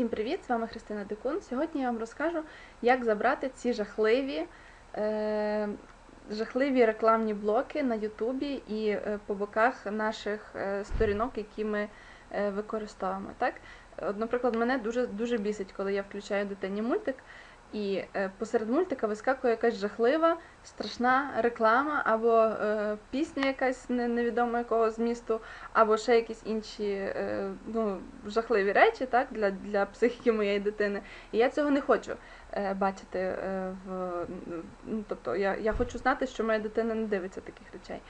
Всім привіт! З вами Христина Дикун. Сьогодні я вам розкажу, як забрати ці жахливі, е, жахливі рекламні блоки на Ютубі і е, по боках наших е, сторінок, які ми е, використовуємо. Так? От, наприклад, мене дуже, дуже бісить, коли я включаю дитині мультик, і е, посеред мультика вискакує якась жахлива, страшна реклама, або е, пісня якась не- невідомо якого змісту, або ще якісь інші е, ну, жахливі речі так, для, для психіки моєї дитини. І я цього не хочу е, бачити е, в. Ну, тобто я, я хочу знати, що моя дитина не дивиться таких речей.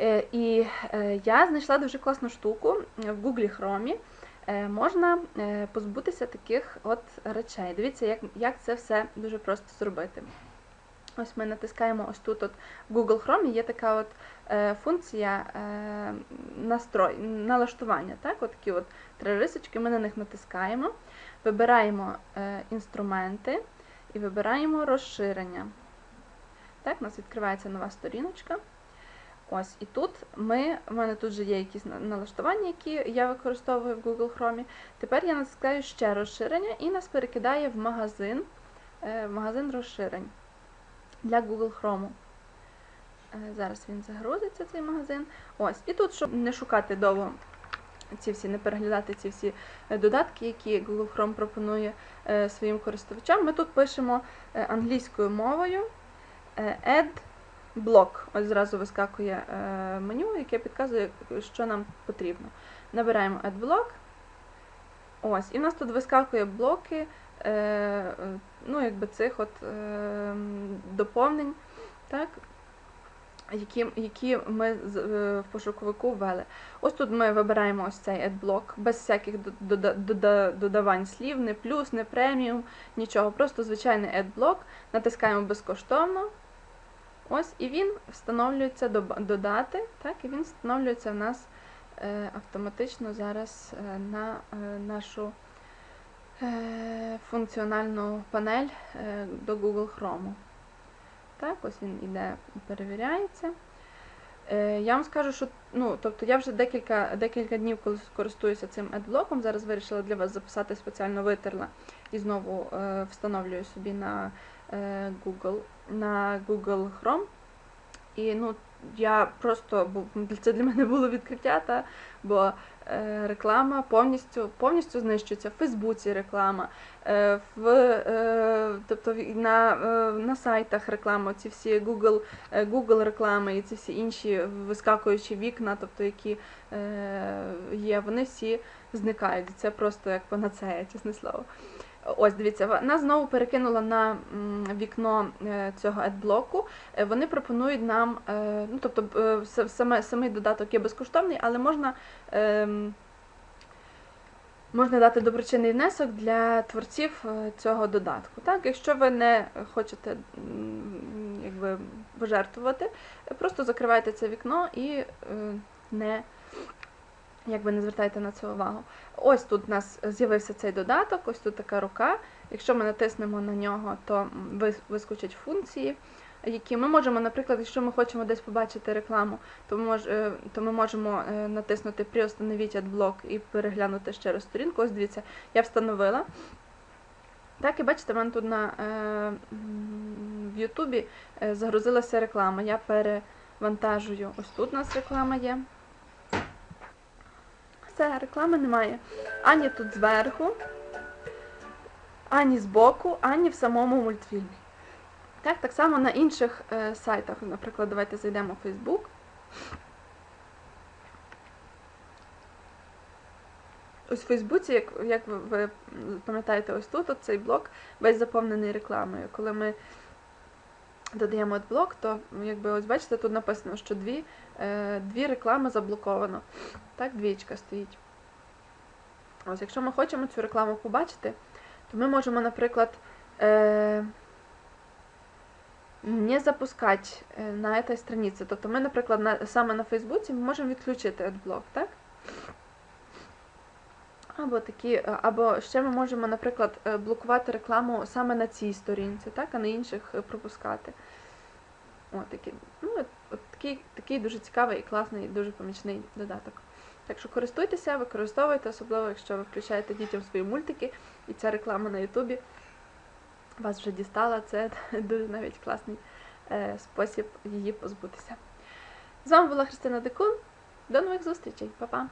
Е, і е, я знайшла дуже класну штуку в Google Chrome. Е, можна е, позбутися таких от речей. Дивіться, як, як це все дуже просто зробити. Ось ми натискаємо ось тут от в Google Chrome є така от е, функція настрой, налаштування. Так? От такі от три рисочки, ми на них натискаємо, вибираємо інструменти і вибираємо розширення. Так, у нас відкривається нова сторіночка. Ось, і тут ми, в мене тут вже є якісь налаштування, які я використовую в Google Chrome. Тепер я натискаю ще розширення і нас перекидає в магазин, е, в магазин розширень для Google Chrome. Е, Зараз він загрузиться, цей магазин. Ось, і тут, щоб не шукати довго ці всі, не переглядати ці всі е, додатки, які Google Chrome пропонує своїм користувачам, ми тут пишемо англійською мовою add блок. Ось зразу вискакує е, меню, яке підказує, що нам потрібно. Набираємо блок. Ось, і в нас тут вискакує блоки е, ну, якби цих от е, доповнень, так, які, які ми в пошуковику ввели. Ось тут ми вибираємо ось цей adblock без всяких до- дода- дода- додавань слів, не плюс, не преміум, нічого. Просто звичайний adblock, натискаємо безкоштовно. Ось, і він встановлюється до- додати, так, і він встановлюється в нас е, автоматично зараз е, на е, нашу функціональну панель до Google Chrome. Так, ось він іде, перевіряється. Я вам скажу, що ну, тобто я вже декілька, декілька днів користуюся цим адблоком. Зараз вирішила для вас записати спеціально витерла і знову встановлюю собі на Google, на Google Chrome. І ну, я просто це для мене було відкриття, та, бо е, реклама повністю повністю знищується в Фейсбуці реклама, е, в, е, тобто на, е, на сайтах реклама, ці всі Google, е, Google реклами і ці всі інші вискакуючі вікна, тобто які е, є, вони всі зникають. Це просто як панацея, чесне слово. Ось, дивіться, нас знову перекинуло на вікно е, цього адблоку. Е, Вони пропонують нам, е, ну тобто самий додаток є безкоштовний, але можна, ем, можна дати доброчинний внесок для творців цього додатку. Так? Якщо ви не хочете якби, пожертвувати, просто закривайте це вікно і не, якби, не звертайте на це увагу. Ось тут у нас з'явився цей додаток, ось тут така рука. Якщо ми натиснемо на нього, то вискочать функції, які ми можемо, наприклад, якщо ми хочемо десь побачити рекламу, то ми, мож, е, то ми можемо е, натиснути «Приостановіть адблок» і переглянути ще раз сторінку. Ось дивіться, я встановила. Так, і бачите, в мене тут на, е, в Ютубі е, загрузилася реклама. Я перевантажую. Ось тут у нас реклама є. Все, реклами немає. Ані тут зверху, ані збоку, ані в самому мультфільмі. Так, так само на інших е, сайтах. Наприклад, давайте зайдемо в Facebook. Ось в Фейсбуці, як, як ви, ви пам'ятаєте, ось тут цей блок весь заповнений рекламою. Коли ми додаємо блок, то якби ось бачите, тут написано, що дві, е, дві реклами заблоковано. Так, двічка стоїть. Ось, якщо ми хочемо цю рекламу побачити, то ми можемо, наприклад, е, не запускати е, на этой страниці. Тобто ми, наприклад, на, саме на Фейсбуці можемо відключити адблок, так? Або такі, е, або ще ми можемо, наприклад, е, блокувати рекламу саме на цій сторінці, так, а на інших е, пропускати. О, такі, ну, от, такий, такий дуже цікавий і класний, дуже помічний додаток. Так що користуйтеся, використовуйте, особливо якщо ви включаєте дітям свої мультики, і ця реклама на Ютубі вас вже дістала. Це дуже навіть класний е, спосіб її позбутися. З вами була Христина Декун. До нових зустрічей, Па-па!